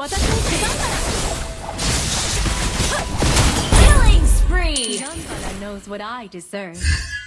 私の出番だ Killing spree! Young knows what I deserve.